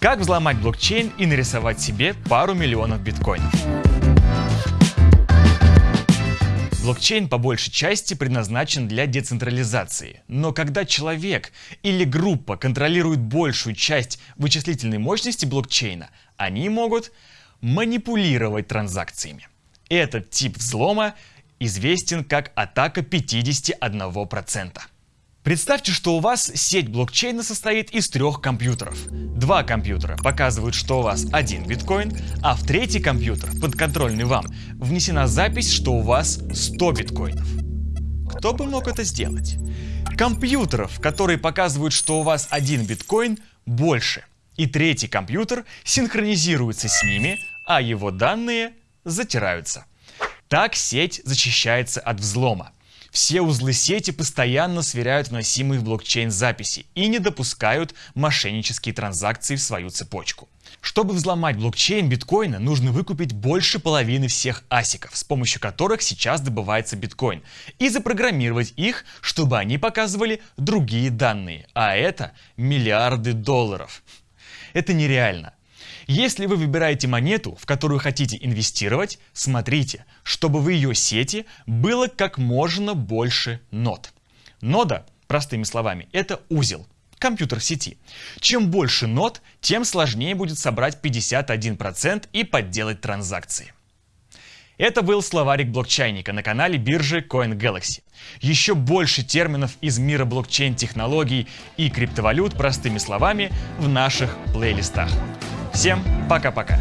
Как взломать блокчейн и нарисовать себе пару миллионов биткоинов? Блокчейн по большей части предназначен для децентрализации. Но когда человек или группа контролирует большую часть вычислительной мощности блокчейна, они могут манипулировать транзакциями. Этот тип взлома известен как атака 51%. Представьте, что у вас сеть блокчейна состоит из трех компьютеров. Два компьютера показывают, что у вас один биткоин, а в третий компьютер, подконтрольный вам, внесена запись, что у вас 100 биткоинов. Кто бы мог это сделать? Компьютеров, которые показывают, что у вас один биткоин, больше. И третий компьютер синхронизируется с ними, а его данные затираются. Так сеть защищается от взлома. Все узлы сети постоянно сверяют вносимые в блокчейн записи и не допускают мошеннические транзакции в свою цепочку. Чтобы взломать блокчейн биткоина, нужно выкупить больше половины всех асиков, с помощью которых сейчас добывается биткоин, и запрограммировать их, чтобы они показывали другие данные, а это миллиарды долларов. Это нереально. Если вы выбираете монету, в которую хотите инвестировать, смотрите, чтобы в ее сети было как можно больше нод. Нода, простыми словами, это узел, компьютер сети. Чем больше нод, тем сложнее будет собрать 51% и подделать транзакции. Это был словарик блокчейника на канале биржи CoinGalaxy. Еще больше терминов из мира блокчейн-технологий и криптовалют простыми словами в наших плейлистах. Всем пока-пока.